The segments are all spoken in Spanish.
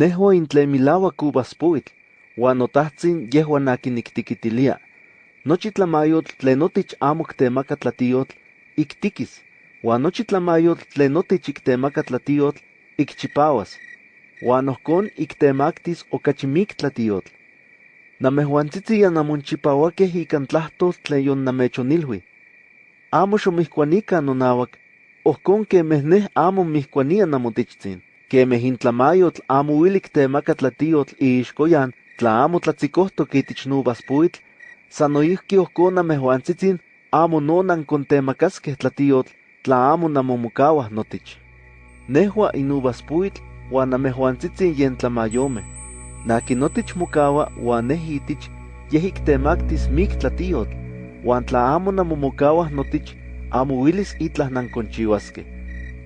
Nehua intle milauac uvaspuitl, uan notahtsin yehuan akin niktikitilia. Nochi tlamayotl tlen tlatiyotl, iktikis, uan nochi tlamayotl tlen notich iktemaka tlatiyotl, ikchipawas. Uan iktemaktis okachi mik tlatiyotl. Namejuantzitzi ya namonchipauakeh ikan tlahtol tlen yon namechonilhui. Amo xomihkuanikan nonauak, ohkon kemeh neh amo mihkuania namotichtzin. Kemeh intlamayotl amo uilik temaka tlatiyotl iixkoyan tla amo tlatzikohtok itich nuvaspuitl, san noihki ohkon namejuantzitzin amo no nankontemakaskeh tlatiyotl tla amo namomokauah notich. Nehua inuvaspuitl uan namejuantzitzin yen tlamayomeh. Naki notich mokaua uan neh itich yeh iktemaktis mik tlatiyotl, uan tla amo namomokauah notich, amo uilis itlah nankonchiuaskeh.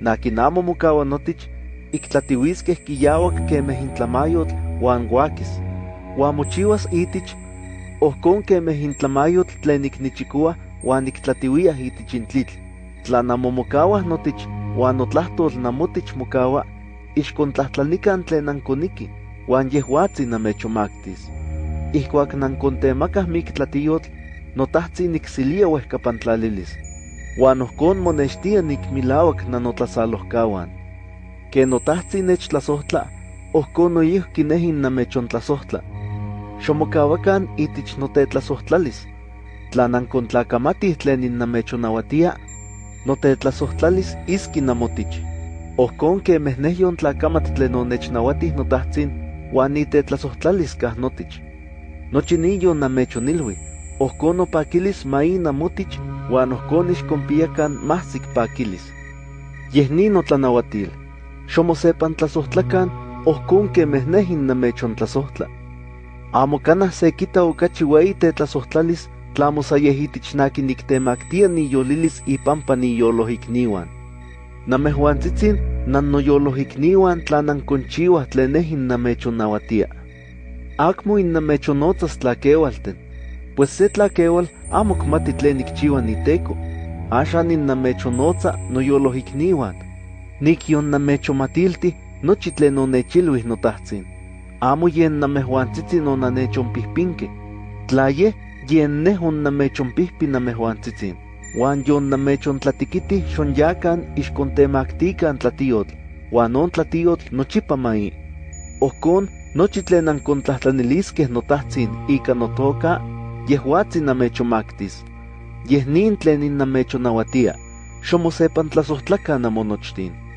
Naki amo mokaua notich, iktlatiuiskeh kiyauak kemeh intlamayotl uan guakis. Uan mochiuas itich, ohkon kemeh intlamayotl tlen iknichikoa uan iktlatiuia itich intlitl. Tla namomokauah notich uan notlahtol namotich mokaua, ixkontlahtlanikan tlen nankoniki, uan yehuatzin namechomaktis. Ihkuak nankontemakah mik tlatiyotl, notahtzi niksilia uehkapantlalilis. Uan ohkon monextia nikmilauak nanotlasalohkauan. Ke notahtzi nechtlasohtla, ohkon noihki nehin namechontlasohtla. Xomokauakan itich notetlasohtlalis. Tla nankontlakamatih tlen innamechonauatia, notetlasohtlalis iski namotich. Ohkon kemeh neh yontlakamat tlen onechnauatih notahtsin, uan nitetlasohtlalis kah notich. Nochi ni yonnamechonilui, ohkon nopakilis mai namotich, uan ohkon ixkonpiakan mahsik pakilis. Yeh ni notlanauatil. Xomosepan tlasohtlakan, ohkon kemeh neh innamechontlasohtla. Amo kanah se kita okachi ueyi tetlasohtlalis tlamo sa yeh itich naki niktemaktia niyolilis ipampa niyoloikniuan. Namejuantzitsin nannoyoloikniuan tla nankonchiuah tlen neh innamechonnauatia. Akmo innamechonotzas tlakeualten, pues se tlakeual amo kmati tlen nikchiua niteko. Axan innamechonotza noyoloikniuan. Nikyonnamechomatilti nochi tlen onechilui notahtsin. Amo yen namejuantzitsin onanechonpihpinke. Tla yeh, yen neh onnamechonpihpi namejuantzitsin. Uan yonnamechontlatiquiti xonyakan ixkontemaktikan tlatiyotl, uan on tlatiyotl nochipa mai. Ohkon, nochi tlen nankontlahtlaniliskeh notahtsin ika notoka, yehuatzin namechomaktis. Yeh nin tlen innamechonauatia. Xomosepan tlasohtlakan namonochtin.